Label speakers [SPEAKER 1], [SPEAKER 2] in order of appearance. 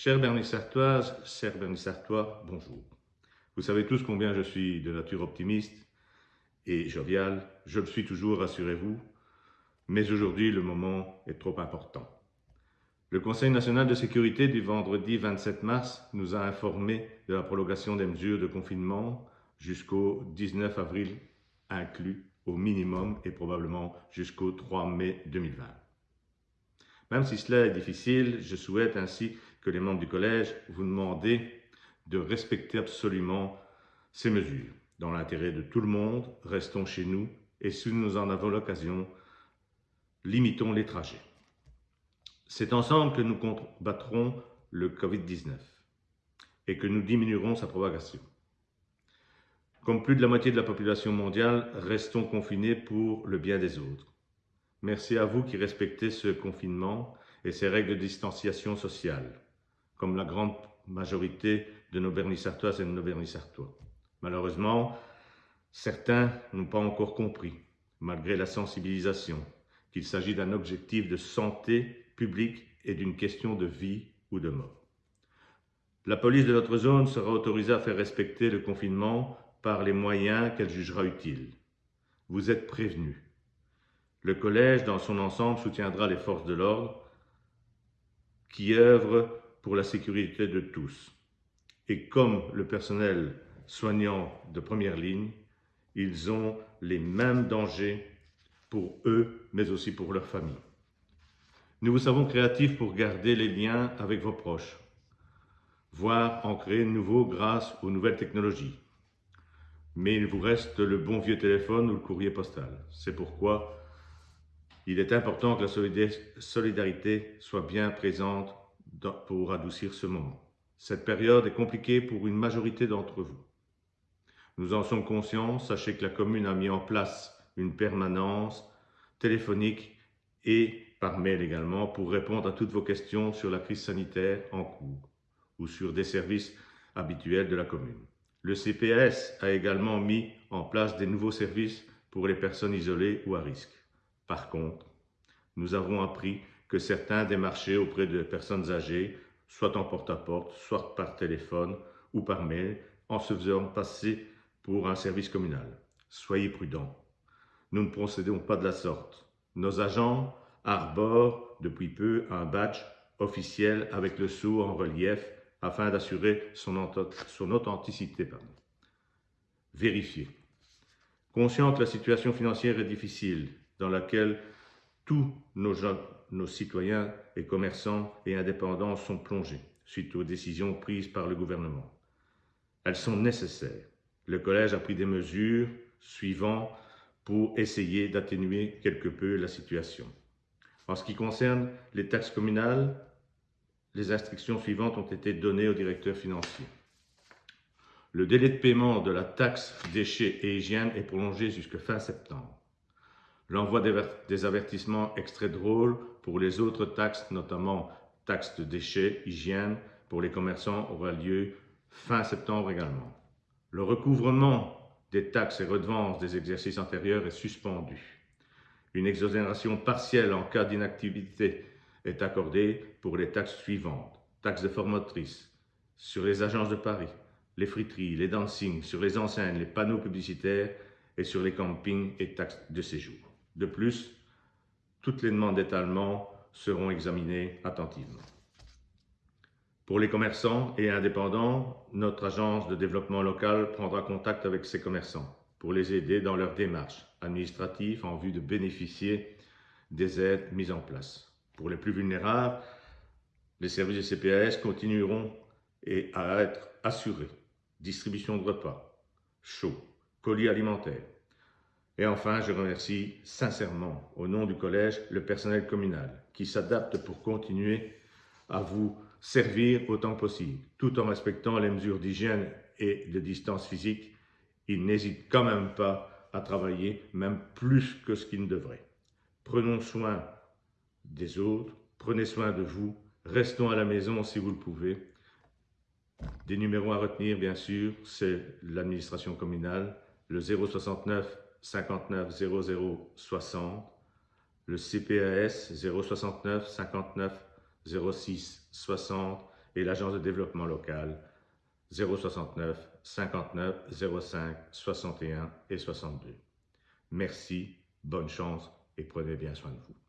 [SPEAKER 1] Chère Bernissartoise, chers Bernissartois, bonjour. Vous savez tous combien je suis de nature optimiste et jovial. Je le suis toujours, rassurez-vous. Mais aujourd'hui, le moment est trop important. Le Conseil national de sécurité du vendredi 27 mars nous a informé de la prolongation des mesures de confinement jusqu'au 19 avril inclus au minimum et probablement jusqu'au 3 mai 2020. Même si cela est difficile, je souhaite ainsi que les membres du collège vous demander de respecter absolument ces mesures. Dans l'intérêt de tout le monde, restons chez nous et si nous en avons l'occasion, limitons les trajets. C'est ensemble que nous combattrons le Covid-19 et que nous diminuerons sa propagation. Comme plus de la moitié de la population mondiale, restons confinés pour le bien des autres. Merci à vous qui respectez ce confinement et ces règles de distanciation sociale, comme la grande majorité de nos Bernissartoises et de nos Bernissartois. Malheureusement, certains n'ont pas encore compris, malgré la sensibilisation, qu'il s'agit d'un objectif de santé publique et d'une question de vie ou de mort. La police de notre zone sera autorisée à faire respecter le confinement par les moyens qu'elle jugera utiles. Vous êtes prévenus. Le collège, dans son ensemble, soutiendra les forces de l'ordre qui œuvrent pour la sécurité de tous. Et comme le personnel soignant de première ligne, ils ont les mêmes dangers pour eux, mais aussi pour leur famille. Nous vous savons créatifs pour garder les liens avec vos proches, voire en créer de nouveaux grâce aux nouvelles technologies. Mais il vous reste le bon vieux téléphone ou le courrier postal. C'est pourquoi il est important que la solidarité soit bien présente pour adoucir ce moment. Cette période est compliquée pour une majorité d'entre vous. Nous en sommes conscients, sachez que la commune a mis en place une permanence téléphonique et par mail également pour répondre à toutes vos questions sur la crise sanitaire en cours ou sur des services habituels de la commune. Le CPS a également mis en place des nouveaux services pour les personnes isolées ou à risque. Par contre, nous avons appris que certains démarchaient auprès de personnes âgées, soit en porte-à-porte, -porte, soit par téléphone ou par mail, en se faisant passer pour un service communal. Soyez prudents. Nous ne procédons pas de la sorte. Nos agents arbore depuis peu un badge officiel avec le sceau en relief afin d'assurer son, authenticité. Pardon. Vérifier. Conscient que la situation financière est difficile, dans laquelle tous nos, nos citoyens et commerçants et indépendants sont plongés suite aux décisions prises par le gouvernement. Elles sont nécessaires. Le Collège a pris des mesures suivantes pour essayer d'atténuer quelque peu la situation. En ce qui concerne les taxes communales, les instructions suivantes ont été données au directeur financier. Le délai de paiement de la taxe déchets et hygiène est prolongé jusqu'à fin septembre. L'envoi des avertissements extraits drôles pour les autres taxes, notamment taxes de déchets, hygiène, pour les commerçants aura lieu fin septembre également. Le recouvrement des taxes et redevances des exercices antérieurs est suspendu. Une exonération partielle en cas d'inactivité est accordée pour les taxes suivantes. Taxes de formatrice sur les agences de Paris, les friteries, les dancing, sur les enseignes, les panneaux publicitaires et sur les campings et taxes de séjour. De plus, toutes les demandes d'étalement seront examinées attentivement. Pour les commerçants et indépendants, notre agence de développement local prendra contact avec ces commerçants pour les aider dans leur démarche administrative en vue de bénéficier des aides mises en place. Pour les plus vulnérables, les services de CPAS continueront à être assurés. Distribution de repas, chauds, colis alimentaires. Et enfin, je remercie sincèrement, au nom du collège, le personnel communal qui s'adapte pour continuer à vous servir autant possible, tout en respectant les mesures d'hygiène et de distance physique il n'hésite quand même pas à travailler, même plus que ce qu'il ne devrait. Prenons soin des autres, prenez soin de vous, restons à la maison si vous le pouvez. Des numéros à retenir, bien sûr, c'est l'administration communale, le 069 59 00 60, le CPAS 069 59 06 60 et l'Agence de développement local 069 59 05 61 et 62. Merci, bonne chance et prenez bien soin de vous.